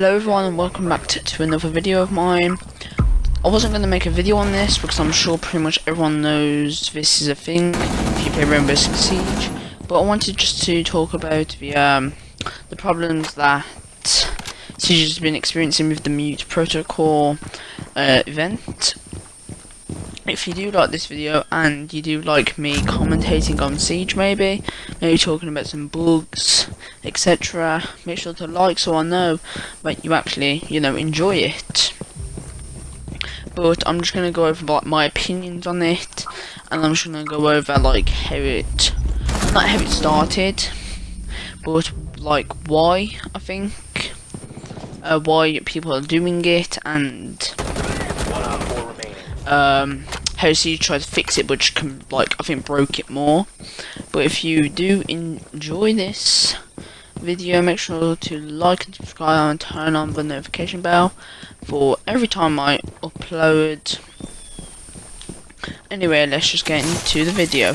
Hello everyone and welcome back to, to another video of mine. I wasn't going to make a video on this because I'm sure pretty much everyone knows this is a thing if you play Rainbow Six Siege. But I wanted just to talk about the um, the problems that Siege has been experiencing with the mute protocol uh, event if you do like this video and you do like me commentating on Siege maybe, maybe talking about some bugs, etc, make sure to like so I know that you actually, you know, enjoy it. But I'm just to go over like my opinions on it, and I'm just to go over like how it, not how it started, but like why, I think, uh, why people are doing it, and um, how you try to fix it, which can, like, I think broke it more. But if you do enjoy this video, make sure to like and subscribe and turn on the notification bell for every time I upload. Anyway, let's just get into the video.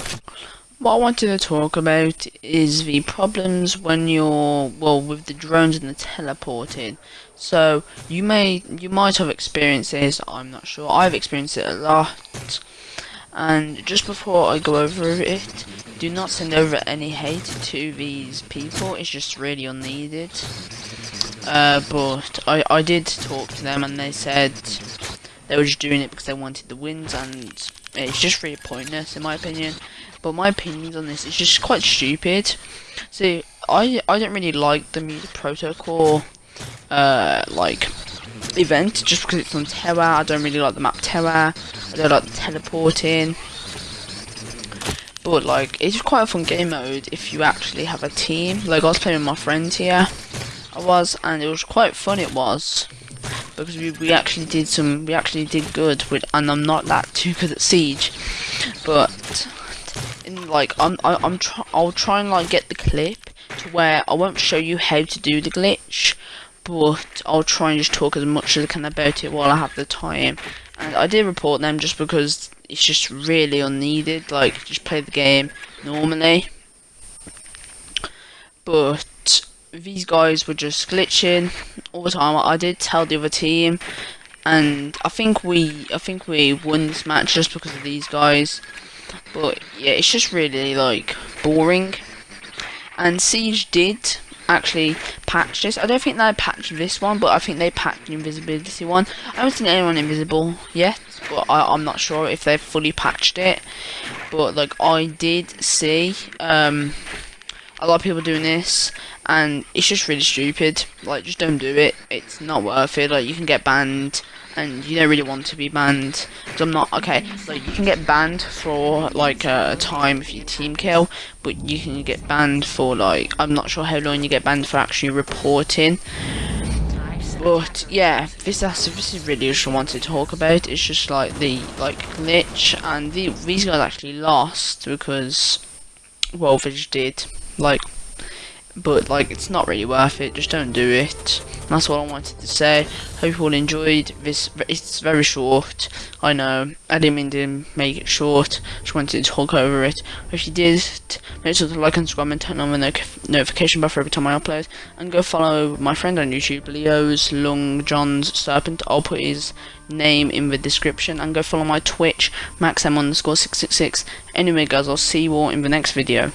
What I wanted to talk about is the problems when you're, well, with the drones and the teleporting. So, you may, you might have experienced this, I'm not sure, I've experienced it a lot. And just before I go over it, do not send over any hate to these people, it's just really unneeded. Uh, but I, I did talk to them and they said they were just doing it because they wanted the wins and it's just really pointless in my opinion but my opinions on this is just quite stupid. See, I I don't really like the mute protocol uh like event just because it's on Terra. I don't really like the map Terra. I don't like the teleporting. But like it's quite a fun game mode if you actually have a team. Like I was playing with my friend here. I was and it was quite fun it was. Because we, we actually did some we actually did good with and I'm not that too good at Siege. But in like I'm I, I'm try I'll try and like get the clip to where I won't show you how to do the glitch, but I'll try and just talk as much as I can about it while I have the time. And I did report them just because it's just really unneeded. Like just play the game normally, but these guys were just glitching all the time. I did tell the other team, and I think we I think we won this match just because of these guys. But yeah, it's just really like boring. And Siege did actually patch this. I don't think they patched this one, but I think they patched the invisibility one. I haven't seen anyone invisible yet, but I, am not sure if they've fully patched it. But like I did see um, a lot of people doing this, and it's just really stupid. Like just don't do it. It's not worth it. Like you can get banned and you don't really want to be banned. Cause I'm not okay. Like you can get banned for like a time if you team kill, but you can get banned for like I'm not sure how long you get banned for actually reporting. But yeah, this this is really what I want to talk about. It's just like the like glitch, and the, these guys actually lost because just did like but like it's not really worth it just don't do it that's what I wanted to say. Hope you all enjoyed this it's very short. I know I didn't mean to make it short. Just wanted to talk over it. If you did make sure to like and subscribe and turn on the no notification bell for every time I upload. And go follow my friend on YouTube Leo's Long John's Serpent. I'll put his name in the description. And go follow my Twitch maxm underscore 666 anyway guys I'll see you all in the next video